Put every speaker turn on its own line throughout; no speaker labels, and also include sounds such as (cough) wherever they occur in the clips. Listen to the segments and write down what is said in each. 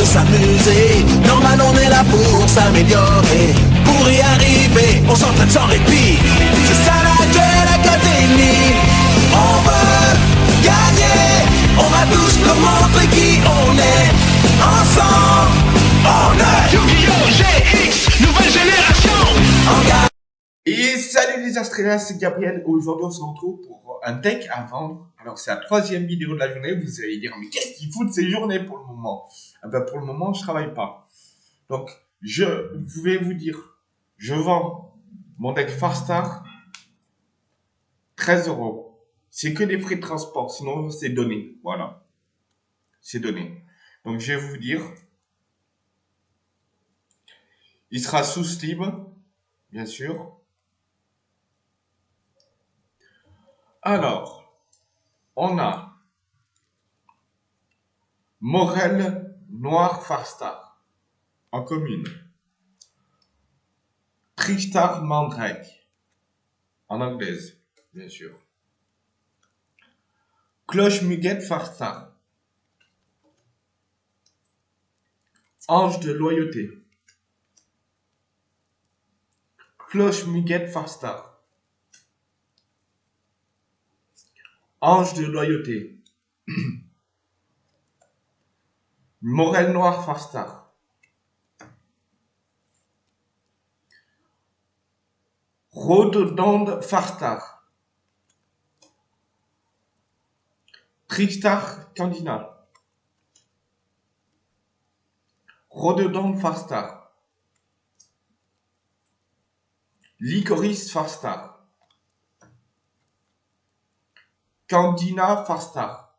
de s'amuser. Normal, on est là pour s'améliorer. Pour y arriver, on s'entraîne sans répit. C'est ça la Duel Académie. On veut gagner. On va tous nous montrer qui on est. Ensemble, on est
Yu-Gi-Oh! GX, nouvelle génération.
Et salut les Astréliens, c'est Gabriel. Aujourd'hui, on se retrouve pour un deck à vendre. Alors, c'est la troisième vidéo de la journée. Vous allez dire, mais qu'est-ce qu'il fout de ces journées pour le moment? Ah ben, Pour le moment, je travaille pas. Donc, je vais vous dire, je vends mon deck Farstar 13 euros. C'est que des frais de transport, sinon c'est donné. Voilà. C'est donné. Donc, je vais vous dire, il sera sous slib, bien sûr. Alors, on a Morel Noir Farstar en commune. Tristar Mandrake en anglaise, bien sûr. Cloche Muguette Farstar. Ange de loyauté. Cloche Muguette Farstar. Ange de loyauté. (clears throat) Morel Noir Farstar. Rhododonde Farstar. Tristar Candina. Rhododonde Farstar. Licorice Farstar. Candina Farstar.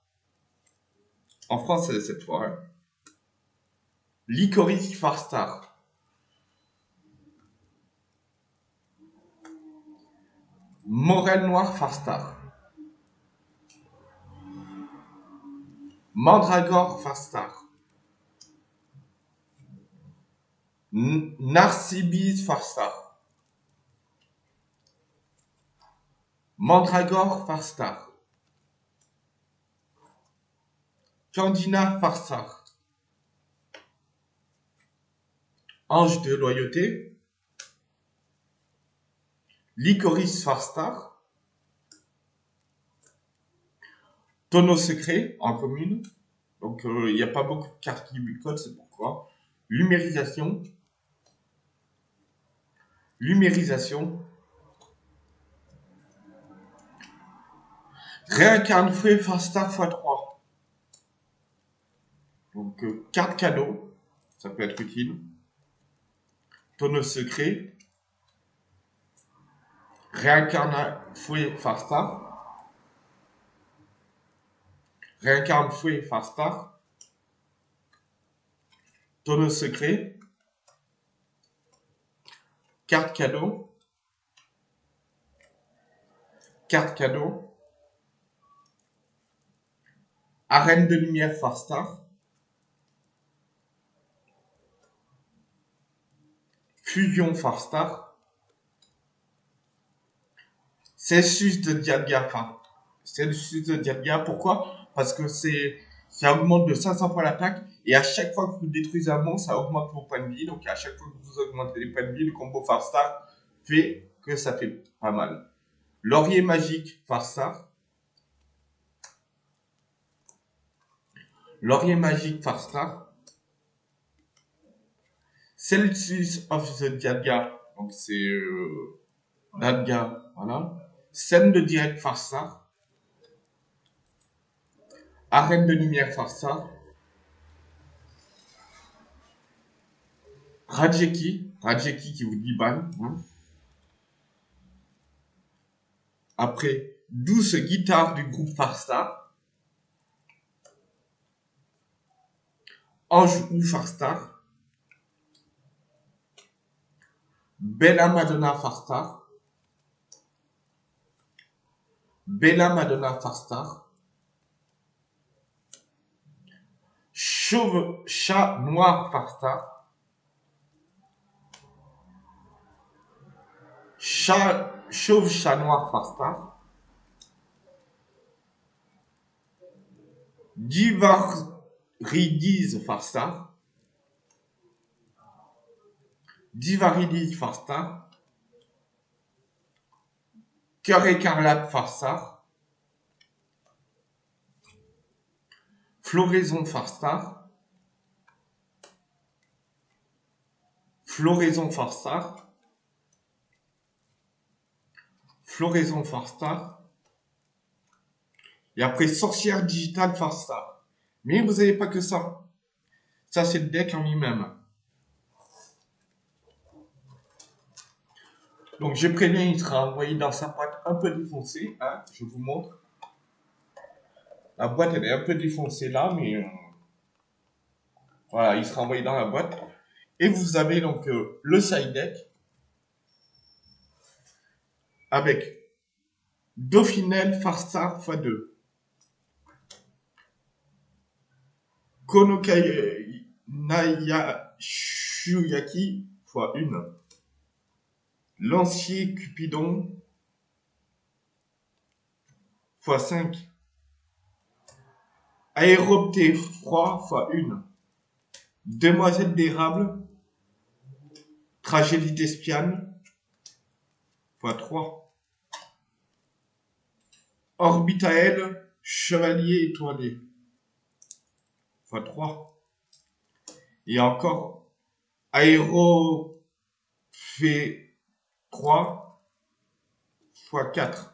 En français cette fois. Hein. Licorice Farstar. Morel Noir Farstar. Mandragore Farstar. Narcibis Farstar. Mandragore Farstar. Candina Farstar. Ange de loyauté. Licorice Farstar. Tonneau secret en commune. Donc euh, il n'y a pas beaucoup de cartes qui lui c'est pourquoi. Lumérisation. Lumérisation. Réincarne fouet Farstar x3. Donc, euh, carte cadeau, ça peut être utile. Tonneau secret. Réincarne fouet Farstar. Réincarne fouet Farstar. Tonneau secret. Carte cadeau. Carte cadeau. Arène de lumière Farstar. Fusion Farstar. Celsius de Dialga. Enfin, Celsius de Dialga, pourquoi? Parce que c'est ça augmente de 500 fois l'attaque et à chaque fois que vous détruisez un monstre, ça augmente vos points de vie. Donc à chaque fois que vous augmentez les points de vie, le combo Farstar fait que ça fait pas mal. Laurier magique Farstar. Laurier magique Farstar. Celsius of the Dialga, donc c'est euh, voilà. Scène de direct Farstar. Arène de lumière Farstar. Rajeki, Rajeki qui vous dit ban. Hein. Après, douce guitare du groupe Farstar. Ange ou Farstar. Bella Madonna Farstar. Bella Madonna Farstar. Chauve chat noir Farstar. Chauve chat noir Farstar. Divaridiz Farstar. Divarili Farstar, Cœur écarlate Farstar, Floraison Farstar, Floraison Farstar, Floraison Farstar, et après Sorcière Digitale Farstar. Mais vous n'avez pas que ça. Ça, c'est le deck en lui-même. Donc, j'ai prévenu, il sera envoyé dans sa boîte un peu défoncée. Hein, je vous montre. La boîte, elle est un peu défoncée là, mais... euh, voilà, il sera envoyé dans la boîte. Et vous avez donc euh, le side deck. Avec Dauphinel Farstar x2. Konokai Naya Shuyaki x1. Lancier Cupidon x5. Aéropté froid x1. Demoiselle d'érable. Tragédie d'espiane x3. Orbitael Chevalier étoilé x3. Et encore Aérophé 3 x4.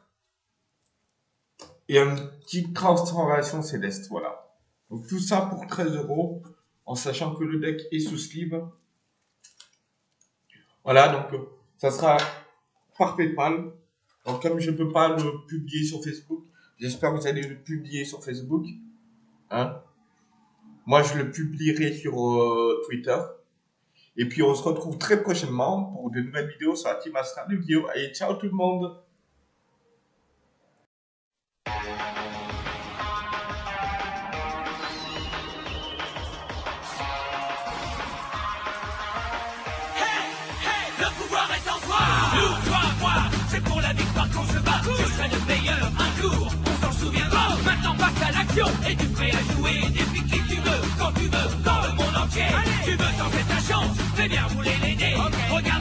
Et une petite transformation céleste, voilà. Donc tout ça pour 13 euros, en sachant que le deck est sous sleeve. Voilà, donc ça sera par PayPal. Donc comme je ne peux pas le publier sur Facebook, j'espère que vous allez le publier sur Facebook. Hein Moi, je le publierai sur euh, Twitter. Et puis, on se retrouve très prochainement pour de nouvelles vidéos sur la Team de Guillaume. Allez, ciao tout le monde